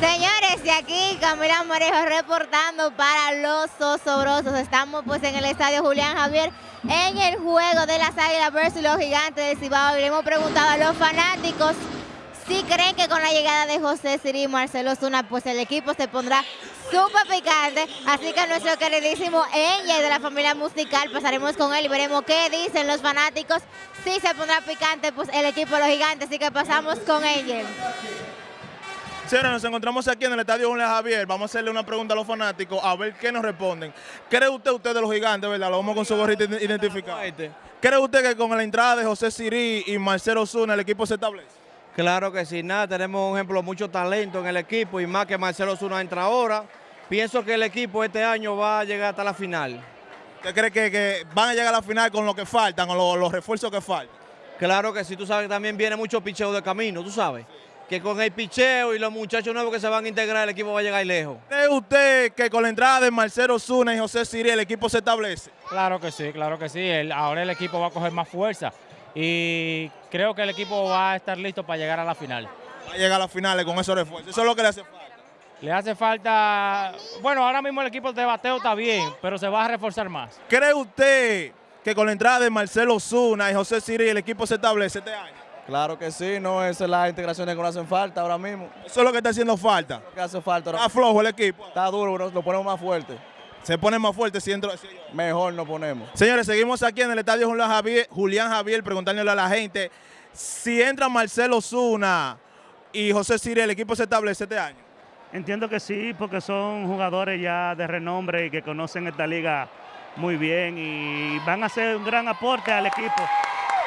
Señores, de aquí Camila Morejo reportando para los osobrosos. Estamos pues en el estadio Julián Javier en el juego de las Águilas versus los Gigantes del Cibao. Y le hemos preguntado a los fanáticos si creen que con la llegada de José Siri y Marcelo Zuna, pues el equipo se pondrá súper picante. Así que nuestro queridísimo Angel de la familia musical, pasaremos con él y veremos qué dicen los fanáticos. Si se pondrá picante, pues el equipo de los gigantes. Así que pasamos con Angel. Señores, nos encontramos aquí en el Estadio Julián Javier. Vamos a hacerle una pregunta a los fanáticos a ver qué nos responden. ¿Cree usted, usted de los gigantes, verdad? Lo vamos con su gorrita identificado. ¿Cree usted que con la entrada de José Siri y Marcelo Zuna el equipo se establece? Claro que sí, nada, tenemos un ejemplo, mucho talento en el equipo y más que Marcelo Zuna entra ahora. Pienso que el equipo este año va a llegar hasta la final. ¿Usted cree que, que van a llegar a la final con lo que faltan, con lo- los refuerzos que faltan? Claro que sí, tú sabes que también viene mucho picheo de camino, tú sabes. Que con el picheo y los muchachos nuevos que se van a integrar, el equipo va a llegar lejos. ¿Cree usted que con la entrada de Marcelo Zuna y José Siri el equipo se establece? Claro que sí, claro que sí. El- ahora el equipo va a coger más fuerza y creo que el equipo va a estar listo para llegar a la final. Va a llegar a las finales con esos refuerzos. Eso es lo que le hace falta. Le hace falta, bueno, ahora mismo el equipo de bateo está bien, pero se va a reforzar más. ¿Cree usted que con la entrada de Marcelo Zuna y José Siri el equipo se establece este año? Claro que sí, no, esas son las integraciones que nos hacen falta ahora mismo. Eso es lo que está haciendo falta. ¿Qué hace falta? ahora? Está flojo el equipo. Está duro, nos lo ponemos más fuerte. Se pone más fuerte si entra. si- Mejor nos ponemos. Señores, seguimos aquí en el estadio Julián Javier, Julián Javier preguntándole a la gente si entra Marcelo Zuna y José Siri, el equipo se establece este año. Entiendo que sí, porque son jugadores ya de renombre y que conocen esta liga muy bien y van a hacer un gran aporte al equipo,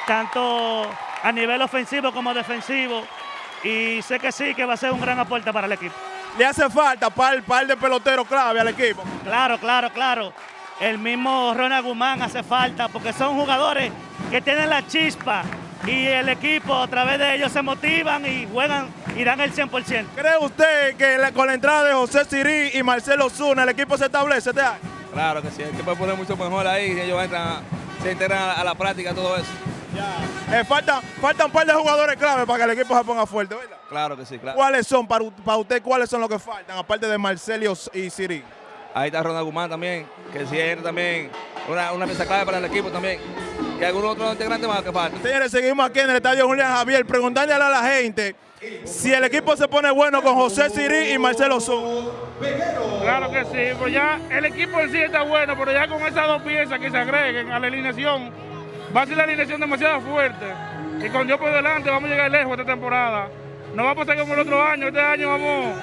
tanto a nivel ofensivo como defensivo. Y sé que sí, que va a ser un gran aporte para el equipo. Le hace falta par, par de peloteros clave al equipo. Claro, claro, claro. El mismo Ronald Guzmán hace falta porque son jugadores que tienen la chispa y el equipo a través de ellos se motivan y juegan y dan el 100%. ¿Cree usted que la- con la entrada de José Siri y Marcelo Zuna el equipo se establece este año? Claro que sí, el equipo puede mucho mejor ahí, si ellos entran, se integran a la práctica, todo eso. Eh, faltan, faltan un par de jugadores clave para que el equipo se ponga fuerte, ¿verdad? Claro que sí, claro. ¿Cuáles son para, para usted, cuáles son los que faltan, aparte de Marcelo y Siri? Ahí está Ronald Guzmán también, que sí entra también, una, una pieza clave para el equipo también. Y algunos otros integrantes más que faltan. Señores, seguimos aquí en el estadio Julián Javier preguntándole a la gente si el equipo se pone bueno con José Siri y Marcelo Zuna. Claro que sí, pues ya el equipo en sí está bueno, pero ya con esas dos piezas que se agreguen a la alineación, va a ser la alineación demasiado fuerte. Y con Dios por delante vamos a llegar lejos esta temporada. No va a pasar como el otro año, este año vamos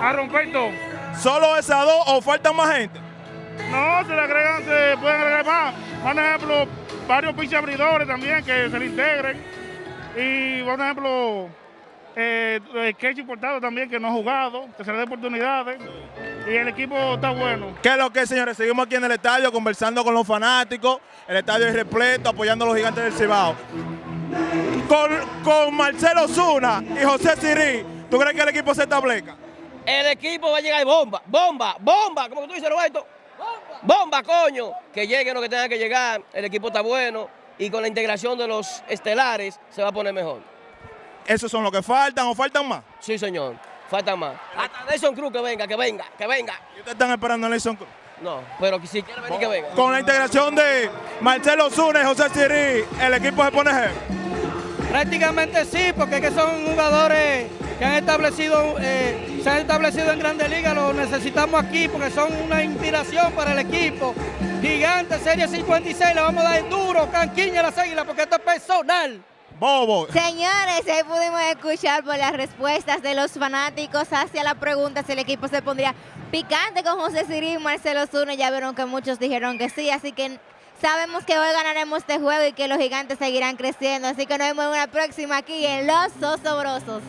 a romper todo. ¿Solo esas dos o faltan más gente? No, se le agregan, se pueden agregar más. Por ejemplo, varios pinches abridores también que se le integren. Y, por ejemplo, eh, el Kechi Portado también que no ha jugado, que se le dé oportunidades. Y el equipo está bueno. ¿Qué es lo que, señores? Seguimos aquí en el estadio conversando con los fanáticos. El estadio es repleto, apoyando a los gigantes del Cibao. Con, con Marcelo Zuna y José Siri, ¿tú crees que el equipo se establezca? El equipo va a llegar bomba, bomba, bomba, como tú dices, Roberto. Bomba, coño. Que llegue lo que tenga que llegar. El equipo está bueno. Y con la integración de los estelares se va a poner mejor. ¿Esos son los que faltan o faltan más? Sí, señor. Falta más. Hasta Nelson Cruz que venga, que venga, que venga. ¿Y ustedes están esperando a Nelson Cruz? No, pero si quiere venir, que venga. Con la integración de Marcelo y José Siri, el equipo se pone heavy. Prácticamente sí, porque es que son jugadores que han establecido, eh, se han establecido en Grandes Ligas, los necesitamos aquí porque son una inspiración para el equipo. Gigante, Serie 56, le vamos a dar duro, canquiña a las águilas, porque esto es personal. Señores, ahí pudimos escuchar por las respuestas de los fanáticos hacia la pregunta si el equipo se pondría picante con José Siri y Marcelo Zuna. Ya vieron que muchos dijeron que sí, así que sabemos que hoy ganaremos este juego y que los gigantes seguirán creciendo. Así que nos vemos en una próxima aquí en Los Osobrosos.